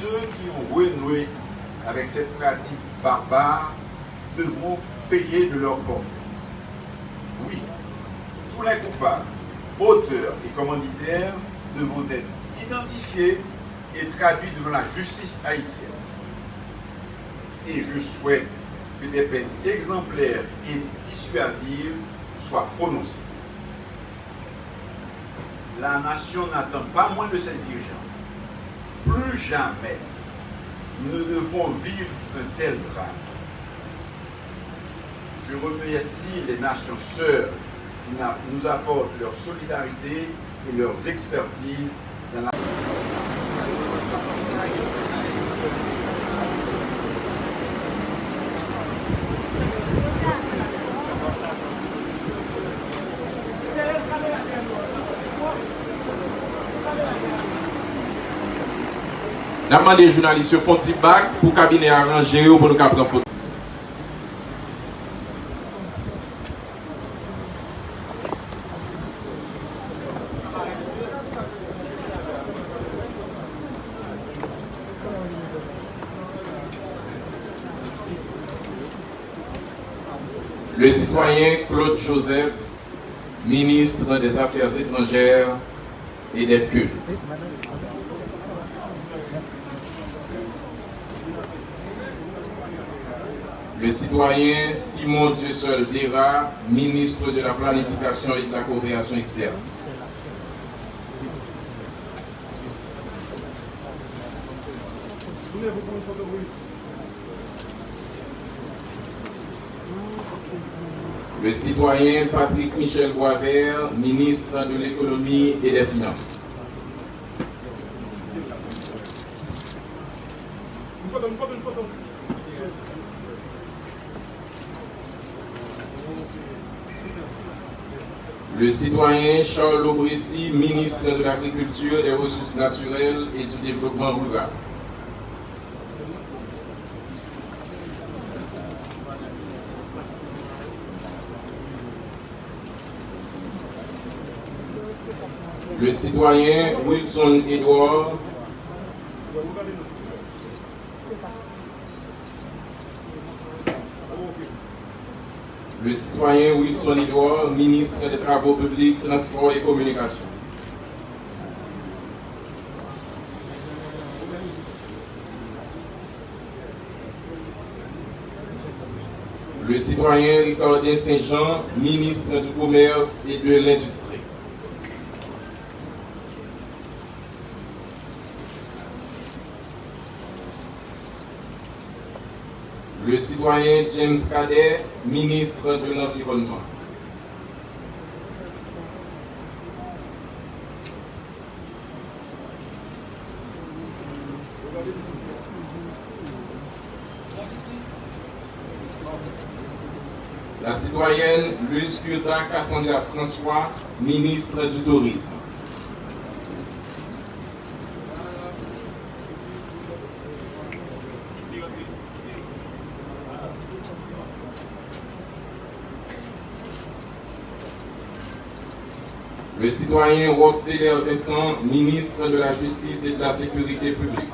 ceux qui ont renoué avec cette pratique barbare devront payer de leur forfait. Oui, tous les coupables, auteurs et commanditaires devront être identifiés et traduits devant la justice haïtienne. Et je souhaite que des peines exemplaires et dissuasives soient prononcées. La nation n'attend pas moins de ses dirigeants. Plus jamais nous ne devrons vivre un tel drame. Je remercie les nations sœurs qui nous apportent leur solidarité et leurs expertises dans la... N'a demandé aux journalistes font petit bac pour cabinet arrangé pour nous prendre photo. Le citoyen Claude Joseph, ministre des Affaires étrangères et des cultes. Le citoyen Simon Dieusol Dera, ministre de la Planification et de la Coopération externe. Le citoyen Patrick Michel Boisvert, ministre de l'économie et des finances. Le citoyen Charles Lobretti, ministre de l'Agriculture, des Ressources naturelles et du Développement rural. Le citoyen Wilson Edouard, le citoyen Wilson Edouard, ministre des Travaux publics, Transports et Communications. Le citoyen Ricardin Saint-Jean, ministre du Commerce et de l'Industrie. Le citoyen James Cadet, ministre de l'Environnement. La citoyenne Curta Cassandra François, ministre du Tourisme. Le citoyen Rockefeller Vincent, ministre de la Justice et de la Sécurité publique.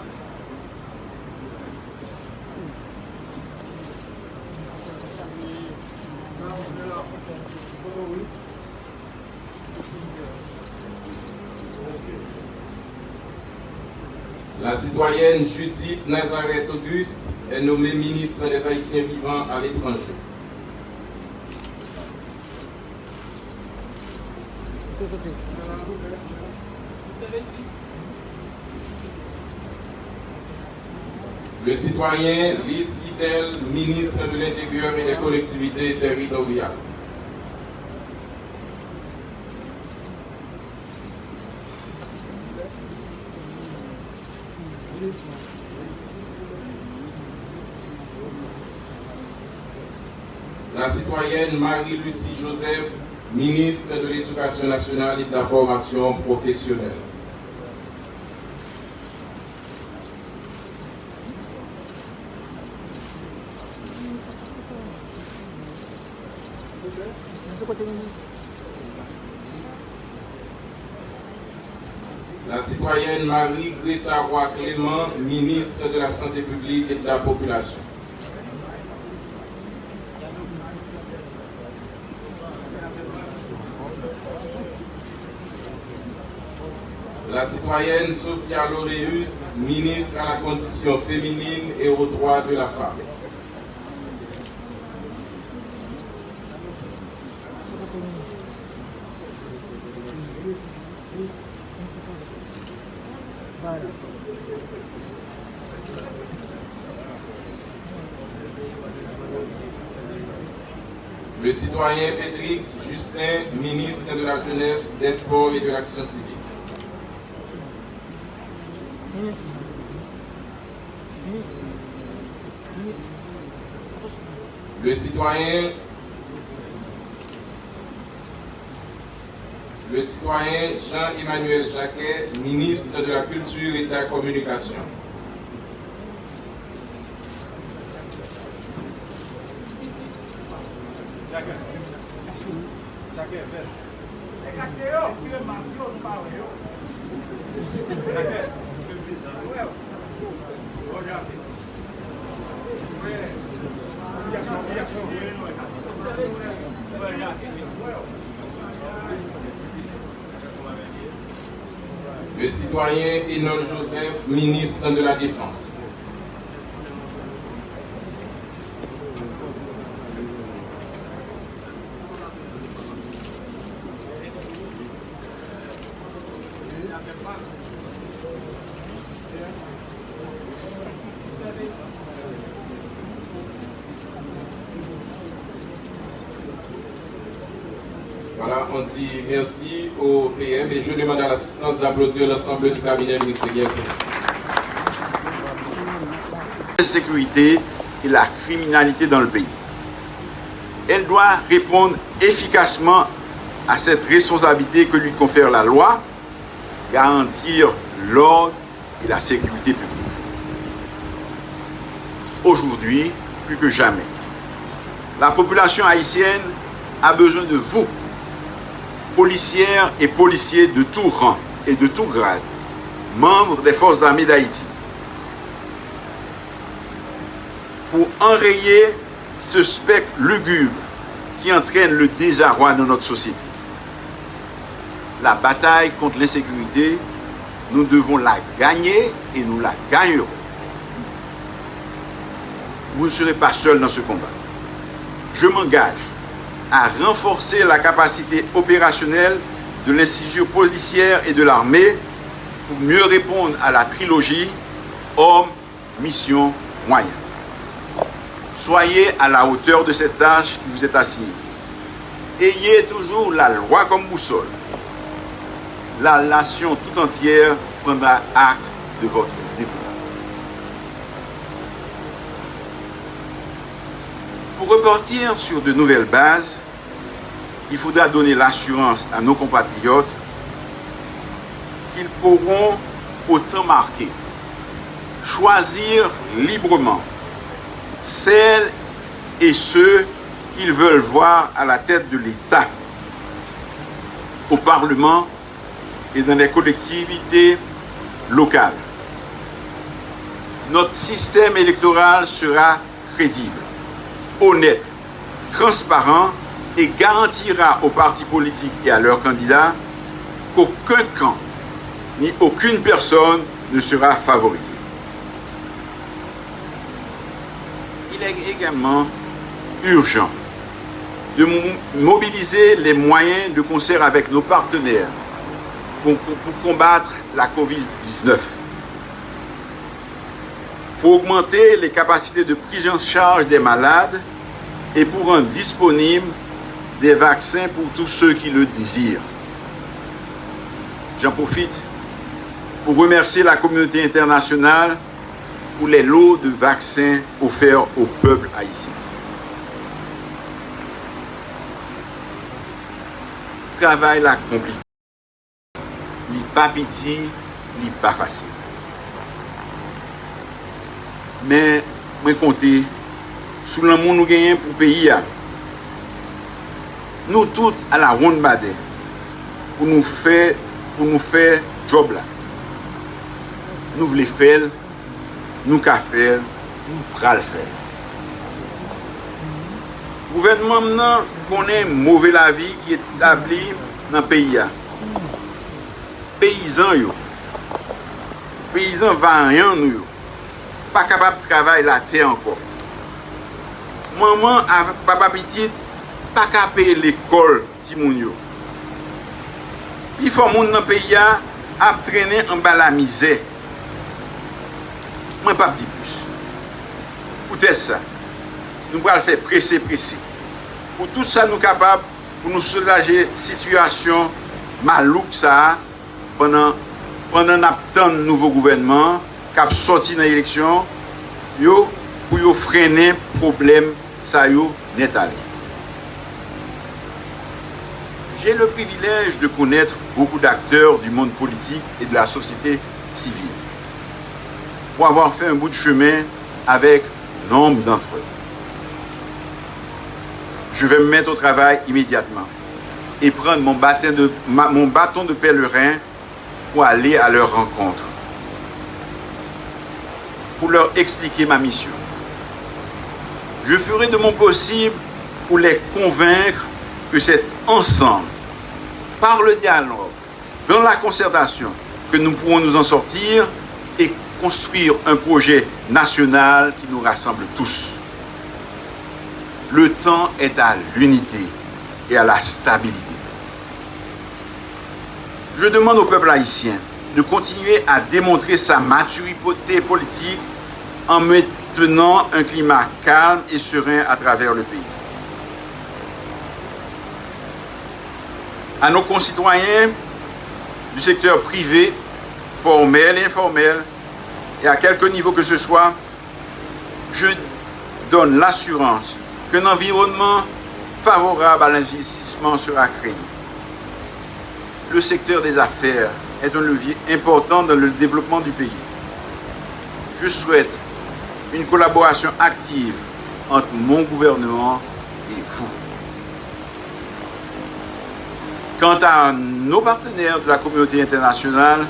La citoyenne Judith Nazareth Auguste est nommée ministre des Haïtiens vivants à l'étranger. Le citoyen Liz Kittel, ministre de l'Intérieur et des collectivités territoriales. La citoyenne Marie-Lucie Joseph, ministre de l'Éducation nationale et de la formation professionnelle. La citoyenne Marie-Greta Roy-Clément, ministre de la Santé publique et de la Population. La citoyenne Sophia Loreus, ministre à la condition féminine et aux droits de la femme. Le citoyen Pétrix Justin, ministre de la Jeunesse, des Sports et de l'Action civique. Le citoyen le citoyen Jean-Emmanuel Jacquet, ministre de la Culture et de la Communication. Le citoyen Enol Joseph, ministre de la Défense. On dit merci au PM et je demande à l'assistance d'applaudir l'ensemble du cabinet ministériel. La sécurité et la criminalité dans le pays. Elle doit répondre efficacement à cette responsabilité que lui confère la loi, garantir l'ordre et la sécurité publique. Aujourd'hui, plus que jamais, la population haïtienne a besoin de vous, policières et policiers de tout rang et de tout grade, membres des forces armées d'Haïti, pour enrayer ce spectre lugubre qui entraîne le désarroi de notre société. La bataille contre l'insécurité, nous devons la gagner et nous la gagnerons. Vous ne serez pas seul dans ce combat. Je m'engage à renforcer la capacité opérationnelle de l'institution policière et de l'armée pour mieux répondre à la trilogie homme, mission, moyen. Soyez à la hauteur de cette tâche qui vous est assignée. Ayez toujours la loi comme boussole. La nation tout entière prendra acte de votre dévouement. Pour repartir sur de nouvelles bases, il faudra donner l'assurance à nos compatriotes qu'ils pourront, au temps marqué, choisir librement celles et ceux qu'ils veulent voir à la tête de l'État, au Parlement et dans les collectivités locales. Notre système électoral sera crédible, honnête, transparent et garantira aux partis politiques et à leurs candidats qu'aucun camp ni aucune personne ne sera favorisé. Il est également urgent de mobiliser les moyens de concert avec nos partenaires pour, combattre la COVID-19, pour augmenter les capacités de prise en charge des malades et pour rendre disponibles des vaccins pour tous ceux qui le désirent. J'en profite pour remercier la communauté internationale pour les lots de vaccins offerts au peuple haïtien. Travail la compliqué. Li pas petit, li pas facile. men mwen konte sou lan moun nou genyen pou peyi ya. Nou tout ala roun bade pou nou fè, pou nou fè job la. Nou vle fèl, nou ka fèl, nou pral fèl. Gouvernement nan konen mouve la vi ki etabli nan peyi ya. Peyizan yo. Peyizan vanyan nou yo. pa kapap travay la te anko. Maman a papapitit pa kape l'ekol ti moun yo. Pi fò moun nan peya ap trene an ba la mizè. Mwen pap di plus. Poutè sa, nou pral fè presè presè. Pou tout sa nou kapap pou nou solaje situasyon malouk sa penan ap tan nouvo gouvenman qui a sorti dans l'élection pour freiner le problème ça net allé. J'ai le privilège de connaître beaucoup d'acteurs du monde politique et de la société civile pour avoir fait un bout de chemin avec nombre d'entre eux. Je vais me mettre au travail immédiatement et prendre mon bâton de pèlerin pour aller à leur rencontre, pour leur expliquer ma mission. Je ferai de mon possible pour les convaincre que c'est ensemble, par le dialogue, dans la concertation, que nous pourrons nous en sortir et construire un projet national qui nous rassemble tous. Le temps est à l'unité et à la stabilité. Je demande au peuple haïtien de continuer à démontrer sa maturité politique en maintenant un climat calme et serein à travers le pays. À nos concitoyens du secteur privé, formel et informel, et à quelque niveau que ce soit, je donne l'assurance qu'un environnement favorable à l'investissement sera créé le secteur des affaires est un levier important dans le développement du pays. Je souhaite une collaboration active entre mon gouvernement et vous. Quant à nos partenaires de la communauté internationale,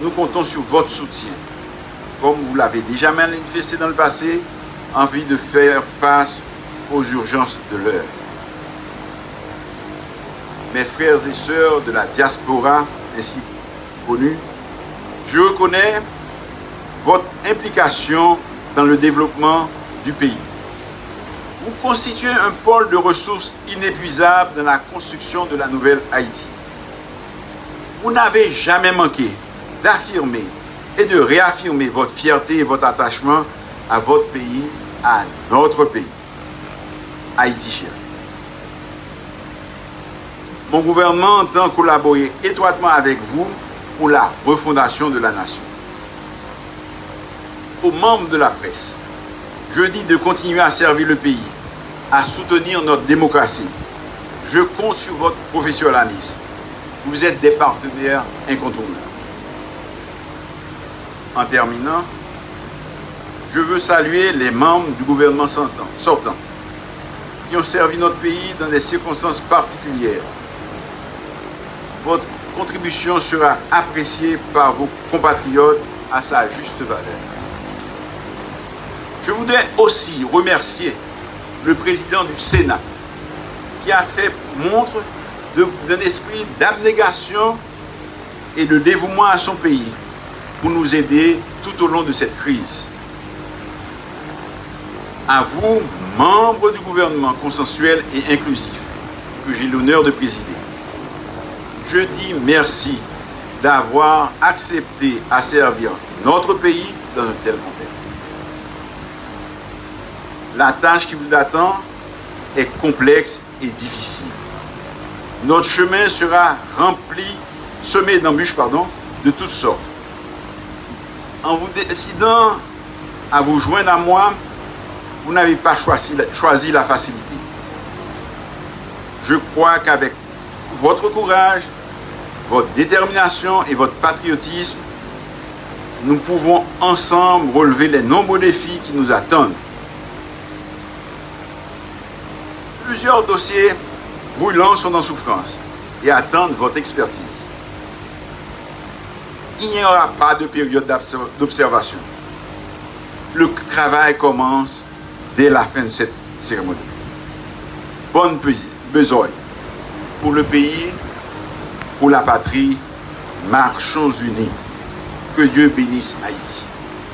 nous comptons sur votre soutien, comme vous l'avez déjà manifesté dans le passé, envie de faire face aux urgences de l'heure mes frères et sœurs de la diaspora ainsi je reconnais votre implication dans le développement du pays. Vous constituez un pôle de ressources inépuisables dans la construction de la nouvelle Haïti. Vous n'avez jamais manqué d'affirmer et de réaffirmer votre fierté et votre attachement à votre pays, à notre pays, Haïti cher. Mon gouvernement entend collaborer étroitement avec vous pour la refondation de la nation. Aux membres de la presse, je dis de continuer à servir le pays, à soutenir notre démocratie. Je compte sur votre professionnalisme. Vous êtes des partenaires incontournables. En terminant, je veux saluer les membres du gouvernement sortant qui ont servi notre pays dans des circonstances particulières votre contribution sera appréciée par vos compatriotes à sa juste valeur. Je voudrais aussi remercier le président du Sénat qui a fait montre d'un esprit d'abnégation et de dévouement à son pays pour nous aider tout au long de cette crise. À vous, membres du gouvernement consensuel et inclusif, que j'ai l'honneur de présider, je dis merci d'avoir accepté à servir notre pays dans un tel contexte. La tâche qui vous attend est complexe et difficile. Notre chemin sera rempli, semé d'embûches, pardon, de toutes sortes. En vous décidant à vous joindre à moi, vous n'avez pas choisi, choisi la facilité. Je crois qu'avec votre courage votre détermination et votre patriotisme, nous pouvons ensemble relever les nombreux défis qui nous attendent. Plusieurs dossiers brûlants sont en souffrance et attendent votre expertise. il n'y aura pas de période d'observation. Le travail commence dès la fin de cette cérémonie. Bonne besogne pour le pays, pour la patrie, marchons unis. Que Dieu bénisse Haïti.